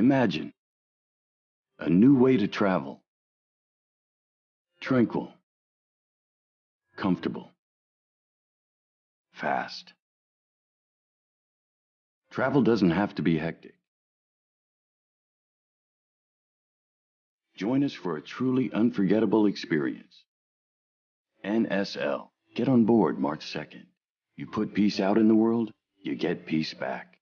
Imagine a new way to travel. Tranquil, comfortable, fast. Travel doesn't have to be hectic. Join us for a truly unforgettable experience. NSL. Get on board March 2nd. You put peace out in the world, you get peace back.